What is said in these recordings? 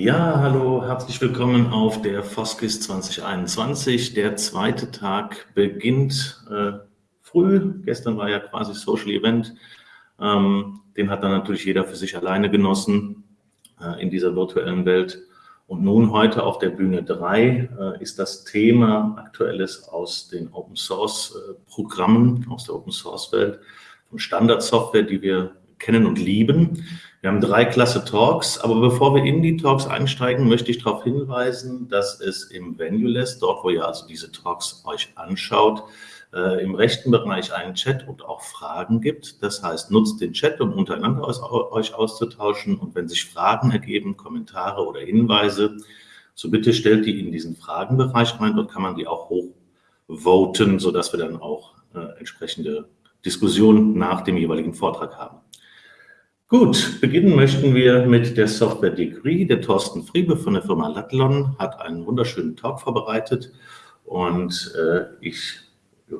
Ja, hallo, herzlich willkommen auf der Foskis 2021. Der zweite Tag beginnt äh, früh. Gestern war ja quasi Social Event. Ähm, den hat dann natürlich jeder für sich alleine genossen äh, in dieser virtuellen Welt. Und nun heute auf der Bühne 3 äh, ist das Thema Aktuelles aus den Open Source äh, Programmen, aus der Open Source Welt, von Standardsoftware, die wir kennen und lieben. Wir haben drei klasse Talks, aber bevor wir in die Talks einsteigen, möchte ich darauf hinweisen, dass es im Venueless, dort wo ihr also diese Talks euch anschaut, äh, im rechten Bereich einen Chat und auch Fragen gibt. Das heißt, nutzt den Chat, um untereinander aus, euch auszutauschen und wenn sich Fragen ergeben, Kommentare oder Hinweise, so bitte stellt die in diesen Fragenbereich rein. Dort kann man die auch hochvoten, sodass wir dann auch äh, entsprechende Diskussionen nach dem jeweiligen Vortrag haben. Gut, beginnen möchten wir mit der Software Degree. Der Thorsten Friebe von der Firma Latlon hat einen wunderschönen Talk vorbereitet und äh, ich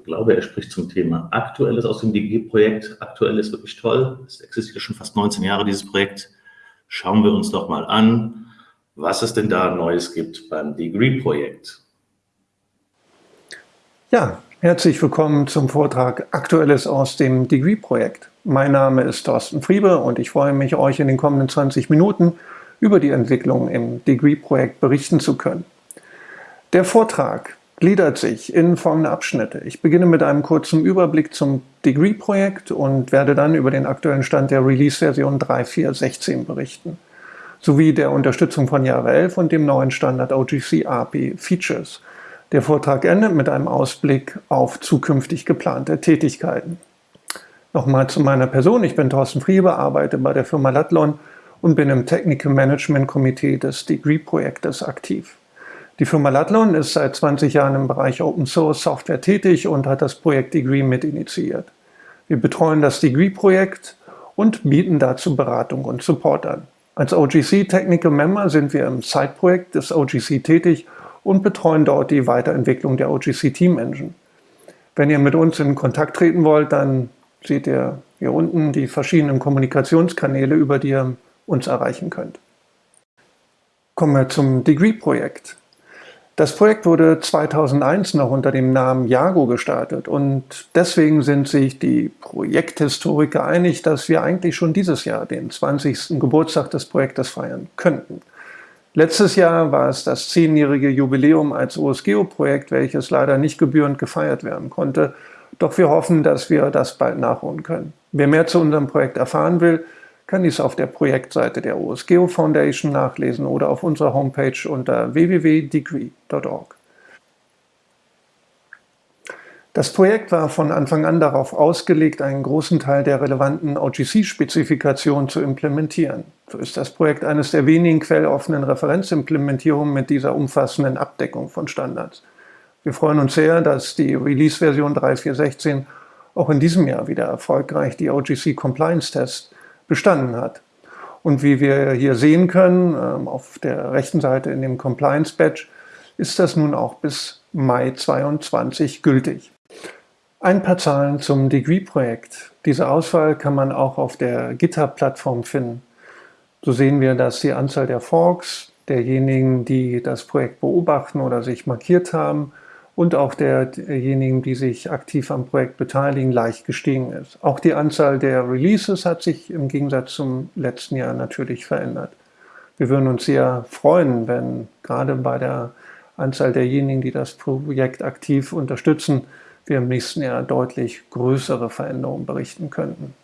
glaube, er spricht zum Thema Aktuelles aus dem Degree-Projekt. Aktuell ist wirklich toll. Es existiert schon fast 19 Jahre, dieses Projekt. Schauen wir uns doch mal an, was es denn da Neues gibt beim Degree-Projekt. Ja, herzlich willkommen zum Vortrag Aktuelles aus dem Degree-Projekt. Mein Name ist Thorsten Friebe und ich freue mich, euch in den kommenden 20 Minuten über die Entwicklung im Degree-Projekt berichten zu können. Der Vortrag gliedert sich in folgende Abschnitte. Ich beginne mit einem kurzen Überblick zum Degree-Projekt und werde dann über den aktuellen Stand der Release-Version 3.4.16 berichten, sowie der Unterstützung von Jahre 11 und dem neuen Standard OGC API Features. Der Vortrag endet mit einem Ausblick auf zukünftig geplante Tätigkeiten. Nochmal zu meiner Person. Ich bin Thorsten Friebe, arbeite bei der Firma Latlon und bin im Technical Management Komitee des Degree-Projektes aktiv. Die Firma Latlon ist seit 20 Jahren im Bereich Open Source Software tätig und hat das Projekt Degree mit initiiert. Wir betreuen das Degree-Projekt und bieten dazu Beratung und Support an. Als OGC Technical Member sind wir im Side-Projekt des OGC tätig und betreuen dort die Weiterentwicklung der OGC Team Engine. Wenn ihr mit uns in Kontakt treten wollt, dann seht ihr hier unten die verschiedenen Kommunikationskanäle, über die ihr uns erreichen könnt. Kommen wir zum Degree-Projekt. Das Projekt wurde 2001 noch unter dem Namen Jago gestartet und deswegen sind sich die Projekthistoriker einig, dass wir eigentlich schon dieses Jahr den 20. Geburtstag des Projektes feiern könnten. Letztes Jahr war es das zehnjährige Jubiläum als OSGeo-Projekt, welches leider nicht gebührend gefeiert werden konnte doch wir hoffen, dass wir das bald nachholen können. Wer mehr zu unserem Projekt erfahren will, kann dies auf der Projektseite der OSGeo Foundation nachlesen oder auf unserer Homepage unter www.degree.org. Das Projekt war von Anfang an darauf ausgelegt, einen großen Teil der relevanten OGC-Spezifikationen zu implementieren. So ist das Projekt eines der wenigen quelloffenen Referenzimplementierungen mit dieser umfassenden Abdeckung von Standards. Wir freuen uns sehr, dass die Release-Version 3.4.16 auch in diesem Jahr wieder erfolgreich die OGC Compliance Test bestanden hat. Und wie wir hier sehen können, ähm, auf der rechten Seite in dem Compliance Badge, ist das nun auch bis Mai 2022 gültig. Ein paar Zahlen zum Degree-Projekt. Diese Auswahl kann man auch auf der GitHub-Plattform finden. So sehen wir, dass die Anzahl der Forks, derjenigen, die das Projekt beobachten oder sich markiert haben, und auch derjenigen, die sich aktiv am Projekt beteiligen, leicht gestiegen ist. Auch die Anzahl der Releases hat sich im Gegensatz zum letzten Jahr natürlich verändert. Wir würden uns sehr freuen, wenn gerade bei der Anzahl derjenigen, die das Projekt aktiv unterstützen, wir im nächsten Jahr deutlich größere Veränderungen berichten könnten.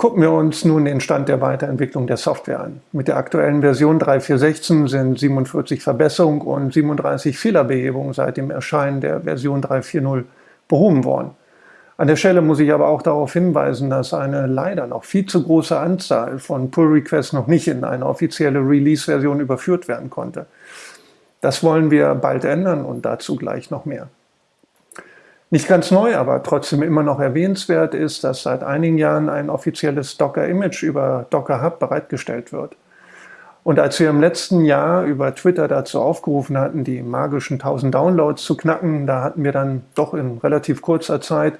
Gucken wir uns nun den Stand der Weiterentwicklung der Software an. Mit der aktuellen Version 3.4.16 sind 47 Verbesserungen und 37 Fehlerbehebungen seit dem Erscheinen der Version 3.4.0 behoben worden. An der Stelle muss ich aber auch darauf hinweisen, dass eine leider noch viel zu große Anzahl von Pull-Requests noch nicht in eine offizielle Release-Version überführt werden konnte. Das wollen wir bald ändern und dazu gleich noch mehr. Nicht ganz neu, aber trotzdem immer noch erwähnenswert ist, dass seit einigen Jahren ein offizielles Docker-Image über Docker Hub bereitgestellt wird. Und als wir im letzten Jahr über Twitter dazu aufgerufen hatten, die magischen 1000 Downloads zu knacken, da hatten wir dann doch in relativ kurzer Zeit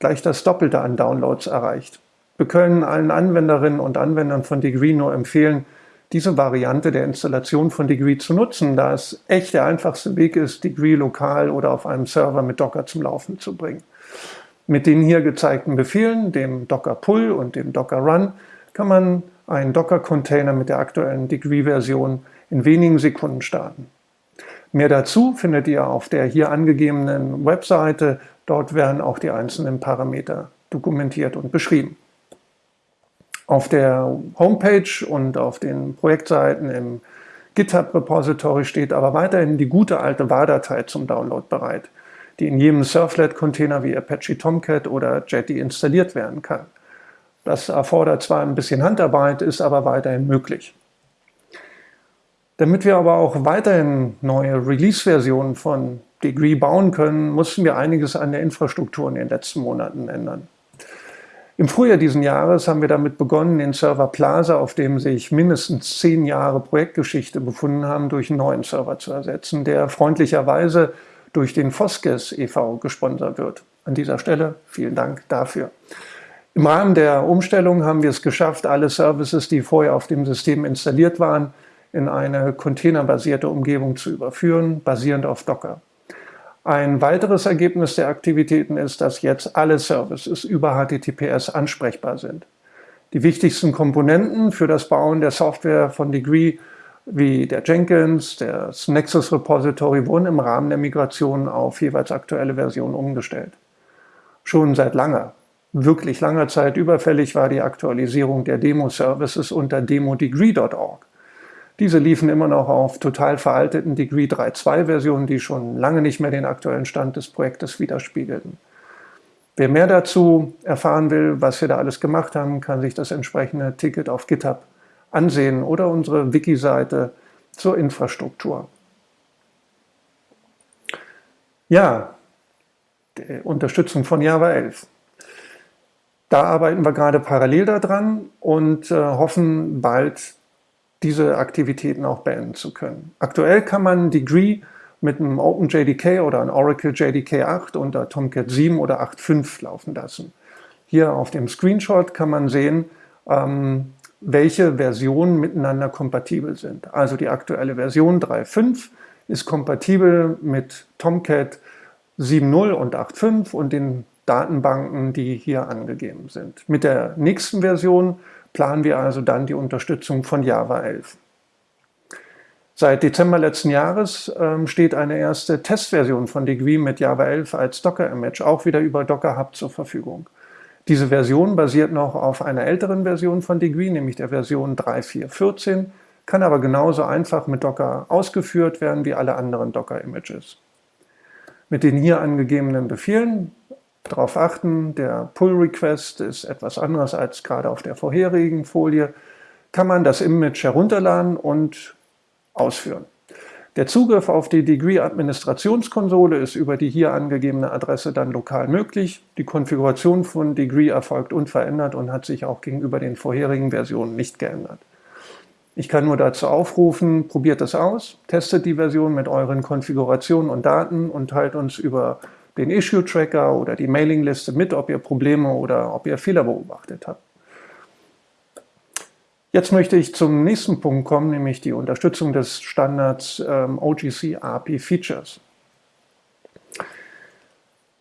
gleich das Doppelte an Downloads erreicht. Wir können allen Anwenderinnen und Anwendern von Degree nur empfehlen, diese Variante der Installation von Degree zu nutzen, da es echt der einfachste Weg ist, Degree lokal oder auf einem Server mit Docker zum Laufen zu bringen. Mit den hier gezeigten Befehlen, dem Docker Pull und dem Docker Run, kann man einen Docker-Container mit der aktuellen Degree-Version in wenigen Sekunden starten. Mehr dazu findet ihr auf der hier angegebenen Webseite. Dort werden auch die einzelnen Parameter dokumentiert und beschrieben. Auf der Homepage und auf den Projektseiten im GitHub-Repository steht aber weiterhin die gute alte WAR-Datei zum Download bereit, die in jedem Surflet-Container wie Apache Tomcat oder Jetty installiert werden kann. Das erfordert zwar ein bisschen Handarbeit, ist aber weiterhin möglich. Damit wir aber auch weiterhin neue Release-Versionen von Degree bauen können, mussten wir einiges an der Infrastruktur in den letzten Monaten ändern. Im Frühjahr diesen Jahres haben wir damit begonnen, den Server Plaza, auf dem sich mindestens zehn Jahre Projektgeschichte befunden haben, durch einen neuen Server zu ersetzen, der freundlicherweise durch den Foskes e.V. gesponsert wird. An dieser Stelle vielen Dank dafür. Im Rahmen der Umstellung haben wir es geschafft, alle Services, die vorher auf dem System installiert waren, in eine containerbasierte Umgebung zu überführen, basierend auf Docker. Ein weiteres Ergebnis der Aktivitäten ist, dass jetzt alle Services über HTTPS ansprechbar sind. Die wichtigsten Komponenten für das Bauen der Software von Degree wie der Jenkins, das Nexus Repository wurden im Rahmen der Migration auf jeweils aktuelle Versionen umgestellt. Schon seit langer, wirklich langer Zeit überfällig war die Aktualisierung der Demo-Services unter demodegree.org. Diese liefen immer noch auf total veralteten Degree 3.2 Versionen, die schon lange nicht mehr den aktuellen Stand des Projektes widerspiegelten. Wer mehr dazu erfahren will, was wir da alles gemacht haben, kann sich das entsprechende Ticket auf GitHub ansehen oder unsere Wiki-Seite zur Infrastruktur. Ja, die Unterstützung von Java 11. Da arbeiten wir gerade parallel daran und äh, hoffen bald diese Aktivitäten auch beenden zu können. Aktuell kann man Degree mit einem OpenJDK oder einem Oracle JDK 8 unter Tomcat 7 oder 8.5 laufen lassen. Hier auf dem Screenshot kann man sehen, ähm, welche Versionen miteinander kompatibel sind. Also die aktuelle Version 3.5 ist kompatibel mit Tomcat 7.0 und 8.5 und den Datenbanken, die hier angegeben sind. Mit der nächsten Version planen wir also dann die Unterstützung von Java 11. Seit Dezember letzten Jahres ähm, steht eine erste Testversion von Degree mit Java 11 als Docker-Image auch wieder über Docker Hub zur Verfügung. Diese Version basiert noch auf einer älteren Version von Degree, nämlich der Version 3.4.14, kann aber genauso einfach mit Docker ausgeführt werden wie alle anderen Docker-Images. Mit den hier angegebenen Befehlen darauf achten, der Pull-Request ist etwas anderes als gerade auf der vorherigen Folie, kann man das Image herunterladen und ausführen. Der Zugriff auf die Degree-Administrationskonsole ist über die hier angegebene Adresse dann lokal möglich. Die Konfiguration von Degree erfolgt unverändert und hat sich auch gegenüber den vorherigen Versionen nicht geändert. Ich kann nur dazu aufrufen, probiert es aus, testet die Version mit euren Konfigurationen und Daten und teilt uns über den Issue-Tracker oder die Mailingliste mit, ob ihr Probleme oder ob ihr Fehler beobachtet habt. Jetzt möchte ich zum nächsten Punkt kommen, nämlich die Unterstützung des Standards ähm, OGC API Features.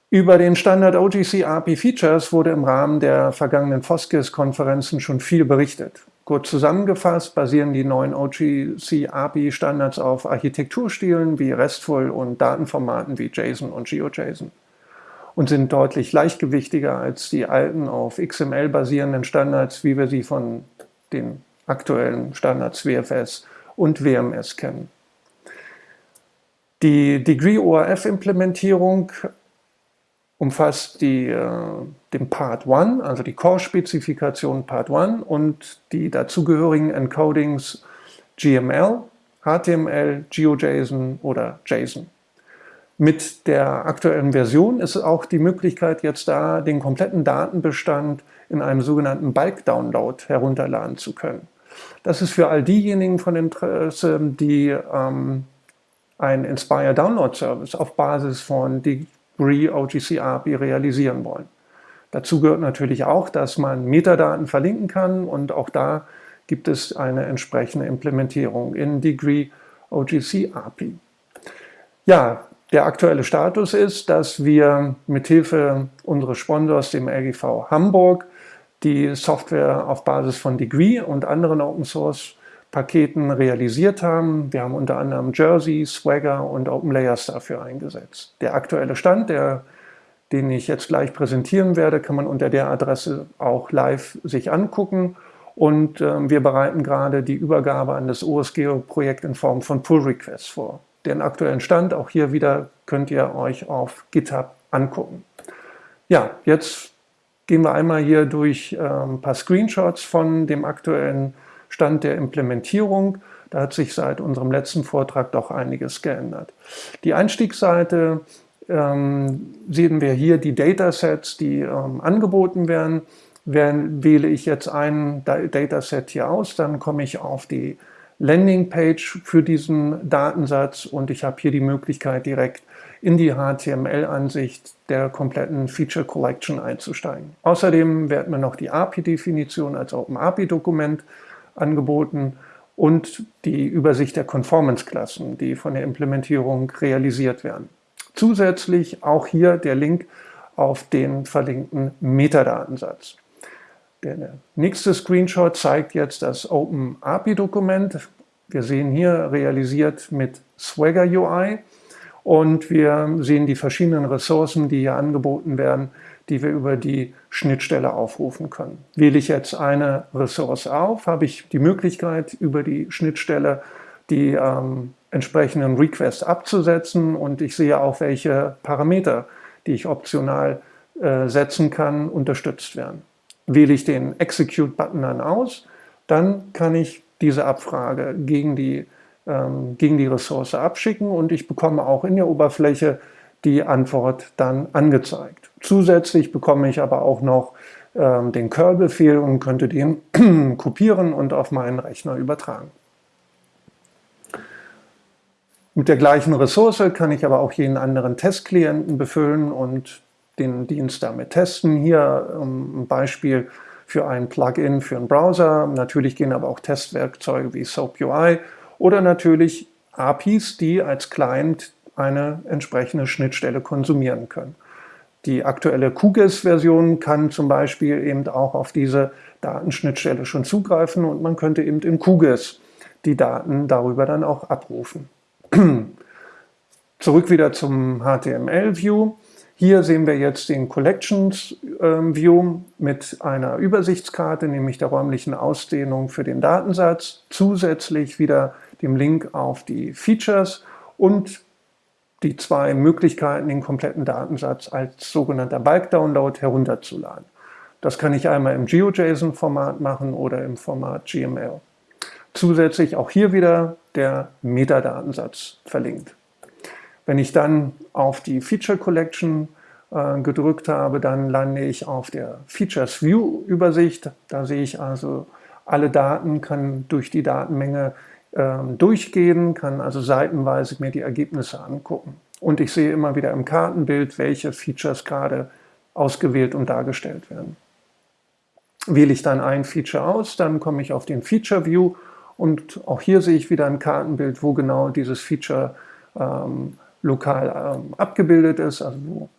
Über den Standard OGC API Features wurde im Rahmen der vergangenen FOSGIS-Konferenzen schon viel berichtet. Kurz zusammengefasst basieren die neuen OGC API Standards auf Architekturstilen wie RESTful und Datenformaten wie JSON und GeoJSON und sind deutlich leichtgewichtiger als die alten auf XML basierenden Standards, wie wir sie von den aktuellen Standards WFS und WMS kennen. Die Degree ORF Implementierung umfasst die, äh, den Part 1, also die Core-Spezifikation Part 1 und die dazugehörigen Encodings GML, HTML, GeoJSON oder JSON. Mit der aktuellen Version ist auch die Möglichkeit jetzt da, den kompletten Datenbestand in einem sogenannten Bulk-Download herunterladen zu können. Das ist für all diejenigen von Interesse, die ähm, einen Inspire Download Service auf Basis von Degree OGC API realisieren wollen. Dazu gehört natürlich auch, dass man Metadaten verlinken kann und auch da gibt es eine entsprechende Implementierung in Degree OGC API. Ja, der aktuelle Status ist, dass wir mithilfe unseres Sponsors, dem LGV Hamburg, die Software auf Basis von Degree und anderen Open Source Paketen realisiert haben. Wir haben unter anderem Jersey, Swagger und OpenLayers dafür eingesetzt. Der aktuelle Stand, der, den ich jetzt gleich präsentieren werde, kann man unter der Adresse auch live sich angucken. Und äh, wir bereiten gerade die Übergabe an das OSGeo-Projekt in Form von Pull-Requests vor. Den aktuellen Stand, auch hier wieder, könnt ihr euch auf GitHub angucken. Ja, jetzt gehen wir einmal hier durch äh, ein paar Screenshots von dem aktuellen Stand der Implementierung. Da hat sich seit unserem letzten Vortrag doch einiges geändert. Die Einstiegsseite ähm, sehen wir hier die Datasets, die ähm, angeboten werden. Wähle ich jetzt ein Dataset hier aus, dann komme ich auf die Landingpage für diesen Datensatz und ich habe hier die Möglichkeit, direkt in die HTML-Ansicht der kompletten Feature Collection einzusteigen. Außerdem werden mir noch die API-Definition als OpenAPI-Dokument angeboten und die Übersicht der Conformance-Klassen, die von der Implementierung realisiert werden. Zusätzlich auch hier der Link auf den verlinkten Metadatensatz. Der nächste Screenshot zeigt jetzt das Open API-Dokument. Wir sehen hier realisiert mit Swagger UI und wir sehen die verschiedenen Ressourcen, die hier angeboten werden, die wir über die Schnittstelle aufrufen können. Wähle ich jetzt eine Ressource auf, habe ich die Möglichkeit, über die Schnittstelle die ähm, entsprechenden Requests abzusetzen und ich sehe auch, welche Parameter, die ich optional äh, setzen kann, unterstützt werden. Wähle ich den Execute-Button dann aus, dann kann ich diese Abfrage gegen die, ähm, gegen die Ressource abschicken und ich bekomme auch in der Oberfläche die Antwort dann angezeigt. Zusätzlich bekomme ich aber auch noch ähm, den Curl-Befehl und könnte den kopieren und auf meinen Rechner übertragen. Mit der gleichen Ressource kann ich aber auch jeden anderen Testklienten befüllen und den Dienst damit testen. Hier ein Beispiel für ein Plugin für einen Browser. Natürlich gehen aber auch Testwerkzeuge wie SoapUI oder natürlich APIs, die als Client eine entsprechende Schnittstelle konsumieren können. Die aktuelle QGIS-Version kann zum Beispiel eben auch auf diese Datenschnittstelle schon zugreifen und man könnte eben in QGIS die Daten darüber dann auch abrufen. Zurück wieder zum HTML-View. Hier sehen wir jetzt den Collections ähm, View mit einer Übersichtskarte, nämlich der räumlichen Ausdehnung für den Datensatz, zusätzlich wieder dem Link auf die Features und die zwei Möglichkeiten, den kompletten Datensatz als sogenannter Bulk-Download herunterzuladen. Das kann ich einmal im GeoJSON-Format machen oder im Format GML. Zusätzlich auch hier wieder der Metadatensatz verlinkt. Wenn ich dann auf die Feature Collection äh, gedrückt habe, dann lande ich auf der Features View Übersicht. Da sehe ich also alle Daten, kann durch die Datenmenge äh, durchgehen, kann also seitenweise mir die Ergebnisse angucken. Und ich sehe immer wieder im Kartenbild, welche Features gerade ausgewählt und dargestellt werden. Wähle ich dann ein Feature aus, dann komme ich auf den Feature View und auch hier sehe ich wieder ein Kartenbild, wo genau dieses Feature ähm, lokal ähm, abgebildet ist, also wo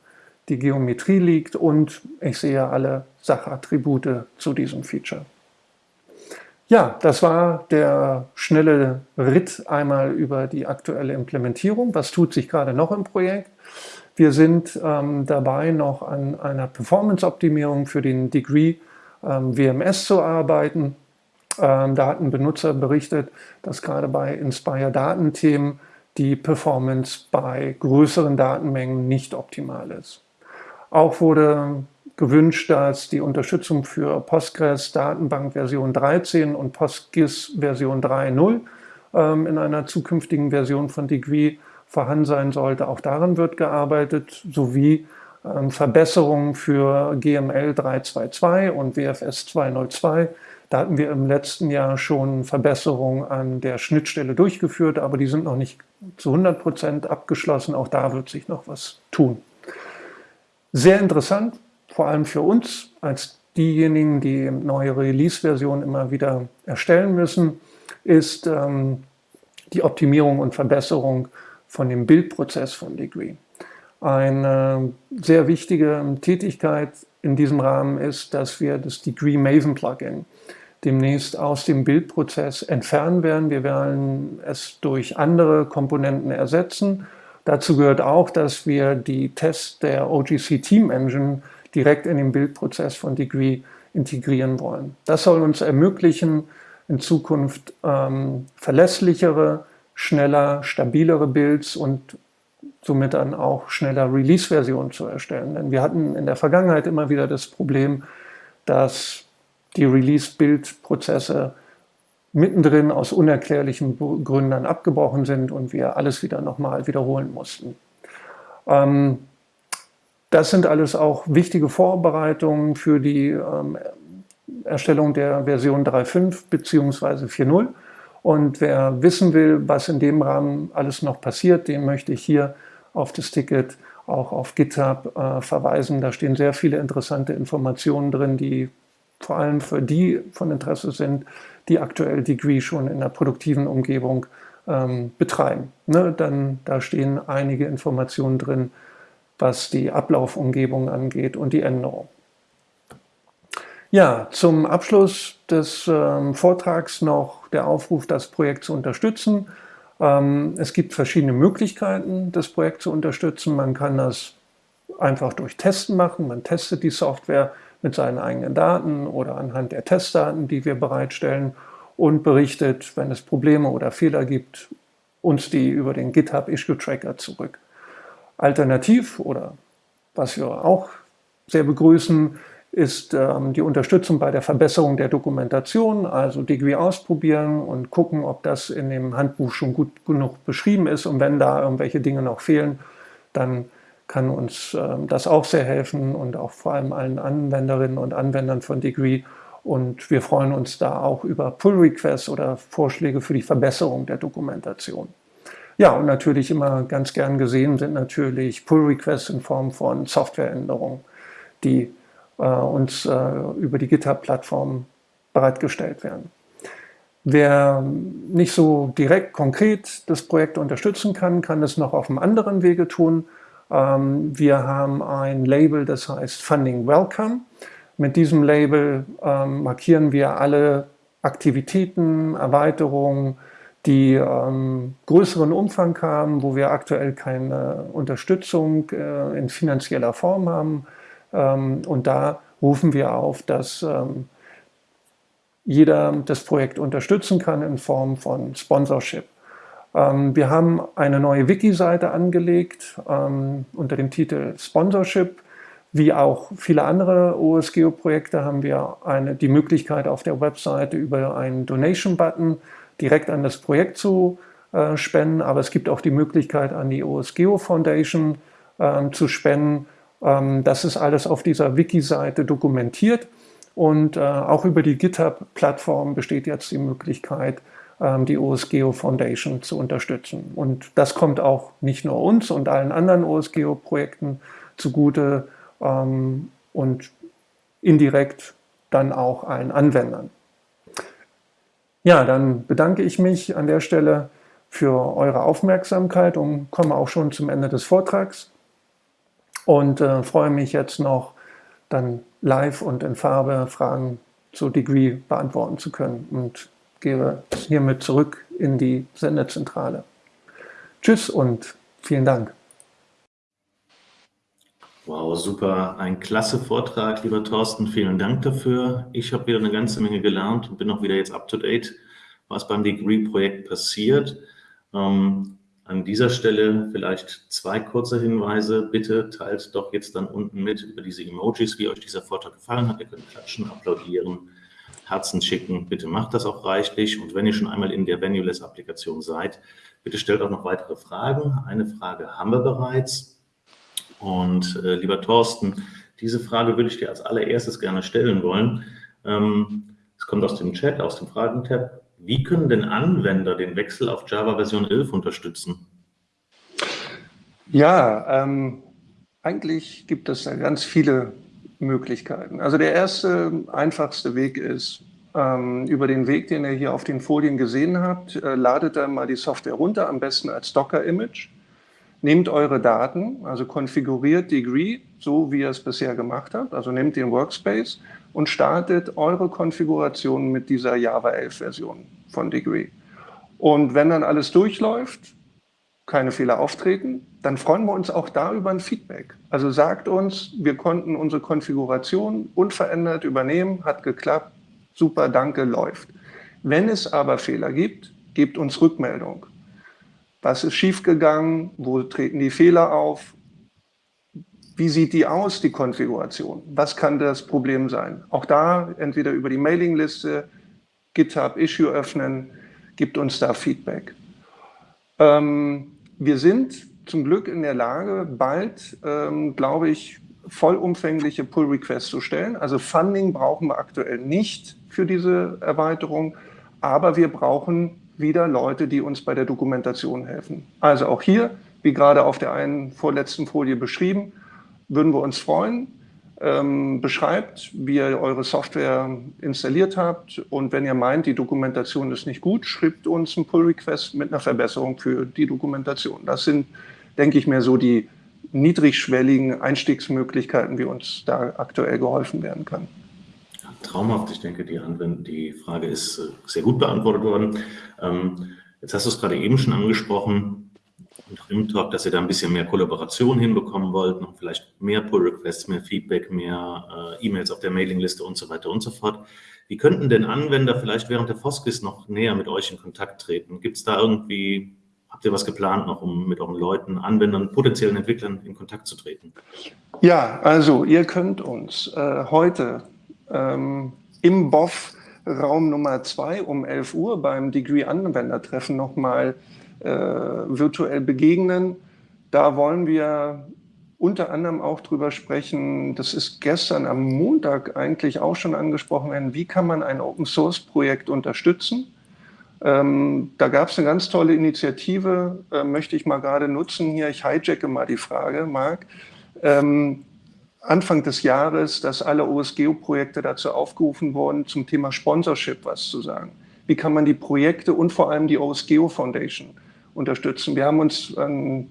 die Geometrie liegt und ich sehe alle Sachattribute zu diesem Feature. Ja, das war der schnelle Ritt einmal über die aktuelle Implementierung. Was tut sich gerade noch im Projekt? Wir sind ähm, dabei, noch an einer Performance-Optimierung für den Degree ähm, WMS zu arbeiten. Ähm, da hat ein Benutzer berichtet, dass gerade bei Inspire-Datenthemen die Performance bei größeren Datenmengen nicht optimal ist. Auch wurde gewünscht, dass die Unterstützung für Postgres Datenbank Version 13 und PostGIS Version 3.0 ähm, in einer zukünftigen Version von Degree vorhanden sein sollte. Auch daran wird gearbeitet, sowie Verbesserungen für GML 3.2.2 und WFS 2.0.2 da hatten wir im letzten Jahr schon Verbesserungen an der Schnittstelle durchgeführt, aber die sind noch nicht zu 100 Prozent abgeschlossen. Auch da wird sich noch was tun. Sehr interessant, vor allem für uns als diejenigen, die neue Release-Versionen immer wieder erstellen müssen, ist ähm, die Optimierung und Verbesserung von dem Bildprozess von Degree. Eine sehr wichtige Tätigkeit in diesem Rahmen ist, dass wir das Degree Maven Plugin demnächst aus dem Bildprozess entfernen werden. Wir werden es durch andere Komponenten ersetzen. Dazu gehört auch, dass wir die Tests der OGC Team Engine direkt in den Bildprozess von Degree integrieren wollen. Das soll uns ermöglichen, in Zukunft ähm, verlässlichere, schneller, stabilere Builds und somit dann auch schneller Release-Versionen zu erstellen. Denn wir hatten in der Vergangenheit immer wieder das Problem, dass die Release-Build-Prozesse mittendrin aus unerklärlichen Gründen abgebrochen sind und wir alles wieder nochmal wiederholen mussten. Ähm, das sind alles auch wichtige Vorbereitungen für die ähm, Erstellung der Version 3.5 bzw. 4.0. Und wer wissen will, was in dem Rahmen alles noch passiert, den möchte ich hier auf das Ticket auch auf GitHub äh, verweisen. Da stehen sehr viele interessante Informationen drin, die vor allem für die von Interesse sind, die aktuell Degree schon in der produktiven Umgebung ähm, betreiben. Ne, dann, da stehen einige Informationen drin, was die Ablaufumgebung angeht und die Änderung. Ja, zum Abschluss des ähm, Vortrags noch der Aufruf, das Projekt zu unterstützen. Ähm, es gibt verschiedene Möglichkeiten, das Projekt zu unterstützen. Man kann das einfach durch Testen machen. Man testet die Software mit seinen eigenen Daten oder anhand der Testdaten, die wir bereitstellen und berichtet, wenn es Probleme oder Fehler gibt, uns die über den GitHub Issue Tracker zurück. Alternativ oder was wir auch sehr begrüßen, ist ähm, die Unterstützung bei der Verbesserung der Dokumentation, also Degree ausprobieren und gucken, ob das in dem Handbuch schon gut genug beschrieben ist und wenn da irgendwelche Dinge noch fehlen, dann kann uns ähm, das auch sehr helfen und auch vor allem allen Anwenderinnen und Anwendern von Degree und wir freuen uns da auch über Pull-Requests oder Vorschläge für die Verbesserung der Dokumentation. Ja, und natürlich immer ganz gern gesehen sind natürlich Pull-Requests in Form von Softwareänderungen, die äh, uns äh, über die GitHub-Plattform bereitgestellt werden. Wer nicht so direkt konkret das Projekt unterstützen kann, kann es noch auf einem anderen Wege tun. Ähm, wir haben ein Label, das heißt Funding Welcome. Mit diesem Label ähm, markieren wir alle Aktivitäten, Erweiterungen, die ähm, größeren Umfang haben, wo wir aktuell keine Unterstützung äh, in finanzieller Form haben, und da rufen wir auf, dass ähm, jeder das Projekt unterstützen kann in Form von Sponsorship. Ähm, wir haben eine neue Wiki-Seite angelegt unter dem Titel Sponsorship. Wie auch viele andere OSGeo-Projekte haben wir eine, die Möglichkeit auf der Webseite über einen Donation-Button direkt an das Projekt zu äh, spenden, aber es gibt auch die Möglichkeit an die OSGeo Foundation äh, zu spenden ähm, das ist alles auf dieser Wiki-Seite dokumentiert und äh, auch über die GitHub-Plattform besteht jetzt die Möglichkeit, ähm, die OSGeo Foundation zu unterstützen. Und das kommt auch nicht nur uns und allen anderen OSGeo-Projekten zugute ähm, und indirekt dann auch allen Anwendern. Ja, dann bedanke ich mich an der Stelle für eure Aufmerksamkeit und komme auch schon zum Ende des Vortrags und äh, freue mich jetzt noch, dann live und in Farbe Fragen zu Degree beantworten zu können und gehe hiermit zurück in die Sendezentrale. Tschüss und vielen Dank. Wow, super. Ein klasse Vortrag, lieber Thorsten. Vielen Dank dafür. Ich habe wieder eine ganze Menge gelernt und bin auch wieder jetzt up to date, was beim Degree-Projekt passiert. Ähm, an dieser Stelle vielleicht zwei kurze Hinweise. Bitte teilt doch jetzt dann unten mit über diese Emojis, wie euch dieser Vortrag gefallen hat. Ihr könnt klatschen, applaudieren, Herzen schicken. Bitte macht das auch reichlich. Und wenn ihr schon einmal in der Venuless-Applikation seid, bitte stellt auch noch weitere Fragen. Eine Frage haben wir bereits. Und äh, lieber Thorsten, diese Frage würde ich dir als allererstes gerne stellen wollen. Ähm, es kommt aus dem Chat, aus dem Fragentab. Wie können denn Anwender den Wechsel auf Java Version 11 unterstützen? Ja, ähm, eigentlich gibt es ja ganz viele Möglichkeiten. Also der erste, einfachste Weg ist, ähm, über den Weg, den ihr hier auf den Folien gesehen habt, äh, ladet dann mal die Software runter, am besten als Docker-Image. Nehmt eure Daten, also konfiguriert Degree, so wie ihr es bisher gemacht habt, also nehmt den Workspace und startet eure Konfiguration mit dieser Java 11 Version von Degree. Und wenn dann alles durchläuft, keine Fehler auftreten, dann freuen wir uns auch da über ein Feedback. Also sagt uns, wir konnten unsere Konfiguration unverändert übernehmen, hat geklappt, super, danke, läuft. Wenn es aber Fehler gibt, gebt uns Rückmeldung. Was ist schiefgegangen? Wo treten die Fehler auf? Wie sieht die aus, die Konfiguration? Was kann das Problem sein? Auch da entweder über die Mailingliste, GitHub Issue öffnen, gibt uns da Feedback. Ähm, wir sind zum Glück in der Lage, bald, ähm, glaube ich, vollumfängliche Pull-Requests zu stellen. Also Funding brauchen wir aktuell nicht für diese Erweiterung, aber wir brauchen wieder Leute, die uns bei der Dokumentation helfen. Also auch hier, wie gerade auf der einen vorletzten Folie beschrieben, würden wir uns freuen. Ähm, beschreibt, wie ihr eure Software installiert habt und wenn ihr meint, die Dokumentation ist nicht gut, schreibt uns einen Pull-Request mit einer Verbesserung für die Dokumentation. Das sind, denke ich mir, so die niedrigschwelligen Einstiegsmöglichkeiten, wie uns da aktuell geholfen werden kann. Traumhaft, ich denke, die, Anwend die Frage ist äh, sehr gut beantwortet worden. Ähm, jetzt hast du es gerade eben schon angesprochen, im Talk, dass ihr da ein bisschen mehr Kollaboration hinbekommen wollt, noch vielleicht mehr Pull-Requests, mehr Feedback, mehr äh, E-Mails auf der Mailingliste und so weiter und so fort. Wie könnten denn Anwender vielleicht während der Foskis noch näher mit euch in Kontakt treten? Gibt es da irgendwie Habt ihr was geplant noch, um mit euren Leuten, Anwendern, potenziellen Entwicklern in Kontakt zu treten? Ja, also ihr könnt uns äh, heute ähm, im BOF Raum Nummer 2 um 11 Uhr beim Degree-Anwendertreffen nochmal virtuell begegnen. Da wollen wir unter anderem auch drüber sprechen, das ist gestern am Montag eigentlich auch schon angesprochen werden, wie kann man ein Open-Source-Projekt unterstützen? Ähm, da gab es eine ganz tolle Initiative, äh, möchte ich mal gerade nutzen hier. Ich hijacke mal die Frage, Marc. Ähm, Anfang des Jahres, dass alle OSGeo-Projekte dazu aufgerufen wurden, zum Thema Sponsorship was zu sagen. Wie kann man die Projekte und vor allem die OSGeo Foundation unterstützen? Wir haben uns an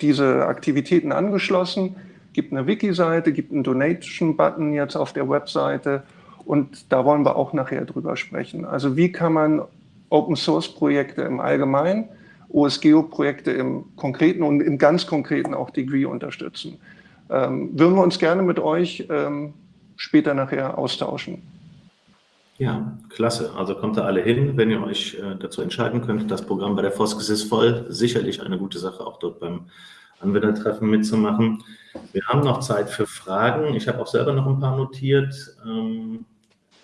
diese Aktivitäten angeschlossen, gibt eine Wiki-Seite, gibt einen Donation-Button jetzt auf der Webseite und da wollen wir auch nachher drüber sprechen. Also wie kann man Open-Source-Projekte im Allgemeinen, OSGeo-Projekte im Konkreten und im ganz Konkreten auch Degree unterstützen. Ähm, würden wir uns gerne mit euch ähm, später nachher austauschen. Ja, klasse. Also kommt da alle hin, wenn ihr euch äh, dazu entscheiden könnt. Das Programm bei der Foskes ist voll. Sicherlich eine gute Sache, auch dort beim Anwendertreffen mitzumachen. Wir haben noch Zeit für Fragen. Ich habe auch selber noch ein paar notiert. Ähm,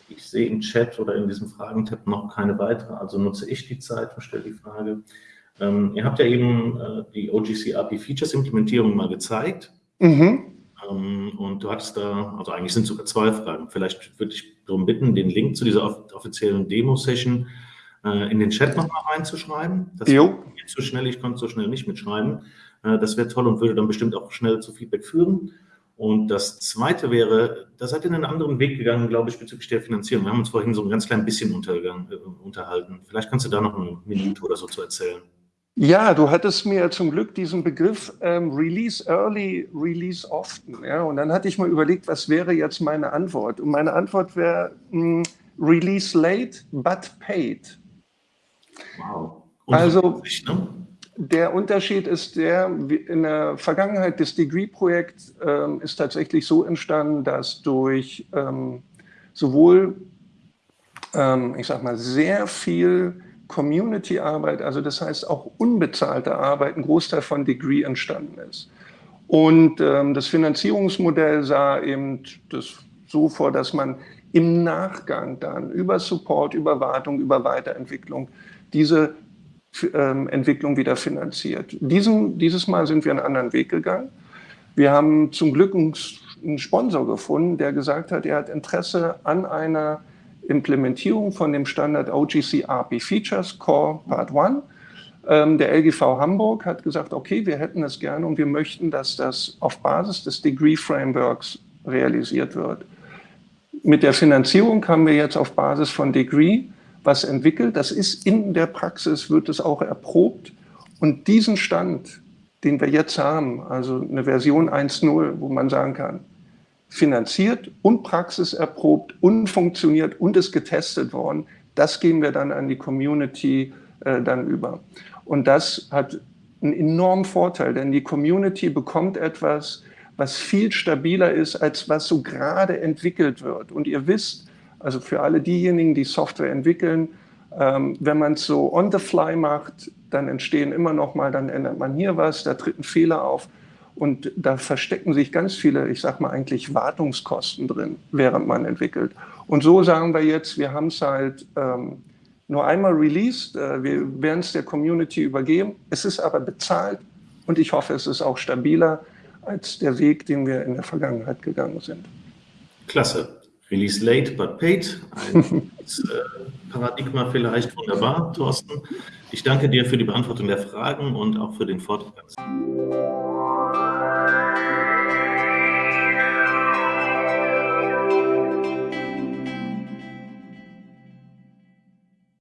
ich sehe im Chat oder in diesem Fragentab noch keine weitere, also nutze ich die Zeit und stelle die Frage. Ähm, ihr habt ja eben äh, die OGC API Features Implementierung mal gezeigt. Mhm. Ähm, und du hattest da, also eigentlich sind sogar zwei Fragen. Vielleicht würde ich darum bitten, den Link zu dieser off offiziellen Demo-Session äh, in den Chat nochmal reinzuschreiben. Das jo. geht zu schnell, ich konnte so schnell nicht mitschreiben. Äh, das wäre toll und würde dann bestimmt auch schnell zu Feedback führen. Und das Zweite wäre, da seid ihr einen anderen Weg gegangen, glaube ich, bezüglich der Finanzierung. Wir haben uns vorhin so ein ganz klein bisschen äh, unterhalten. Vielleicht kannst du da noch eine Minute oder so zu erzählen. Ja, du hattest mir zum Glück diesen Begriff ähm, Release Early, Release Often. Ja? Und dann hatte ich mal überlegt, was wäre jetzt meine Antwort? Und meine Antwort wäre hm, Release Late, but paid. Wow. Also, ne? Der Unterschied ist der, in der Vergangenheit des Degree-Projekt ähm, ist tatsächlich so entstanden, dass durch ähm, sowohl, ähm, ich sag mal, sehr viel Community-Arbeit, also das heißt auch unbezahlte Arbeit, ein Großteil von Degree entstanden ist. Und ähm, das Finanzierungsmodell sah eben das so vor, dass man im Nachgang dann über Support, über Wartung, über Weiterentwicklung diese ähm, Entwicklung wieder finanziert. Diesen, dieses Mal sind wir einen anderen Weg gegangen. Wir haben zum Glück einen, einen Sponsor gefunden, der gesagt hat, er hat Interesse an einer Implementierung von dem Standard OGC API Features Core Part 1. Ähm, der LGV Hamburg hat gesagt, okay, wir hätten es gerne und wir möchten, dass das auf Basis des Degree Frameworks realisiert wird. Mit der Finanzierung haben wir jetzt auf Basis von Degree was entwickelt. Das ist in der Praxis, wird es auch erprobt. Und diesen Stand, den wir jetzt haben, also eine Version 1.0, wo man sagen kann, finanziert und praxiserprobt und funktioniert und ist getestet worden, das geben wir dann an die Community äh, dann über. Und das hat einen enormen Vorteil, denn die Community bekommt etwas, was viel stabiler ist, als was so gerade entwickelt wird. Und ihr wisst, also für alle diejenigen, die Software entwickeln, ähm, wenn man es so on the fly macht, dann entstehen immer noch mal, dann ändert man hier was, da tritt ein Fehler auf und da verstecken sich ganz viele, ich sag mal eigentlich Wartungskosten drin, während man entwickelt. Und so sagen wir jetzt, wir haben es halt ähm, nur einmal released, äh, wir werden es der Community übergeben, es ist aber bezahlt und ich hoffe, es ist auch stabiler als der Weg, den wir in der Vergangenheit gegangen sind. Klasse. Release late but paid. Ein äh, Paradigma vielleicht wunderbar, Thorsten. Ich danke dir für die Beantwortung der Fragen und auch für den Vortrag.